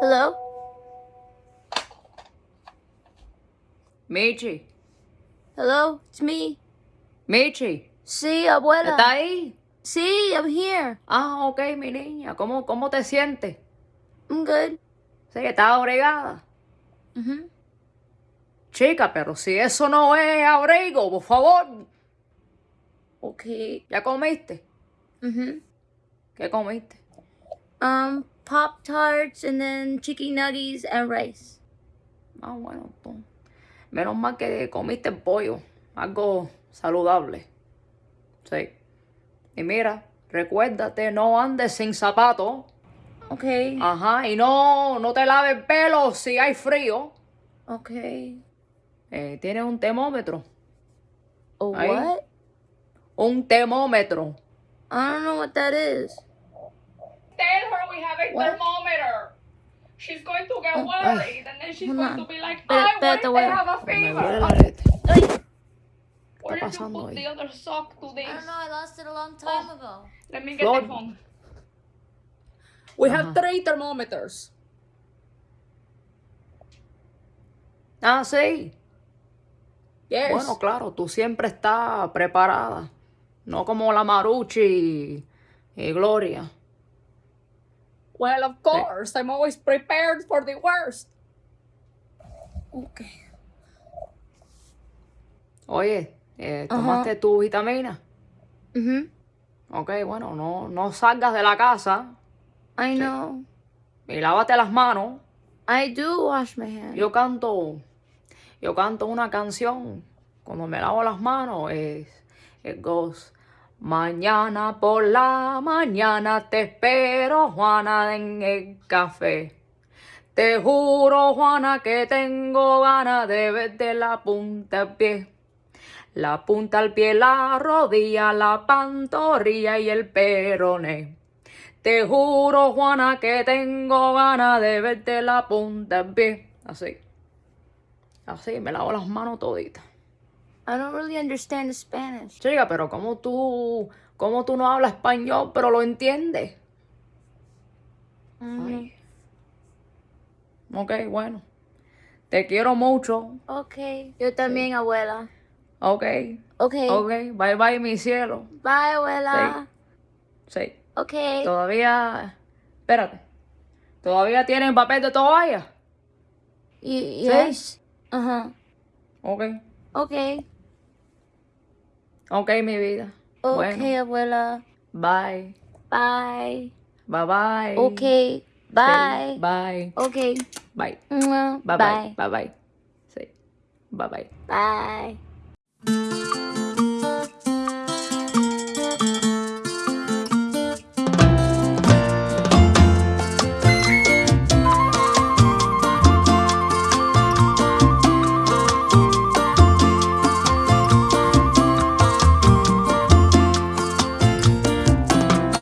Hello? Michi, Hello? It's me. Michi, Sí, abuela. ¿estás ahí? Sí, I'm here. Ah, ok, mi niña, ¿cómo, cómo te sientes? I'm good. Sí, estás abrigada. Mhm. Chica, pero si eso no es abrigo, por favor. Okay. ¿Ya comiste? Mhm. ¿Qué comiste? Um, Pop Tarts and then chicken nuggets and rice. Ah, bueno, tú. Menos mal que comiste pollo, algo saludable. Sí. Y mira, recuérdate, no andes sin zapatos. Okay. Ajá, y no, no te laves el pelo si hay frío. Okay. Eh, ¿Tienes un termómetro? What? Un termómetro. I don't know what that is. Tell her we have a What? Thermometer. She's going to get Oh, worried, and then she's hold going on. to be like, "I they abuela. have a fever?" Where did you put the other sock to this? I lost it a long time Oh. ago. Let me get the phone. We have three thermometers. Ah, sí. Yes. Bueno, claro, tú siempre estás preparada. No como la Maruchi y, y Gloria. Well, of course, I'm always prepared for the worst. Okay. Oye, eh, ¿tomaste tu vitamina? Mhm. Ok, bueno, no, no salgas de la casa I know. y lávate las manos. I do wash my hands. Yo canto, yo canto una canción cuando me lavo las manos. Es, it goes, mañana por la mañana te espero, Juana, en el café. Te juro, Juana, que tengo ganas de verte la punta al pie. La punta al pie, la rodilla, la pantorrilla y el peroné. Te juro, Juana, que tengo ganas de verte la punta al pie. Así. Así, me lavo las manos toditas. I don't really understand Spanish. Chica, pero ¿cómo tú, cómo tú no hablas español, pero lo entiendes? Ay. Ok, bueno. Te quiero mucho. Okay. Yo también, abuela. Ok. Okay. Ok. Bye bye, mi cielo. Bye, abuela. Sí. Okay. Todavía. Espérate. ¿Todavía tienen papel de toalla? Y- yes. Uh-huh. Ok. Okay. Ok, mi vida. Okay, Bueno. abuela. Bye. Bye. Bye bye. Okay. Sí, Bye. Bye. Okay. Bye. Mwah. Bye bye. Bye. Bye bye. Sí. Bye bye. Bye.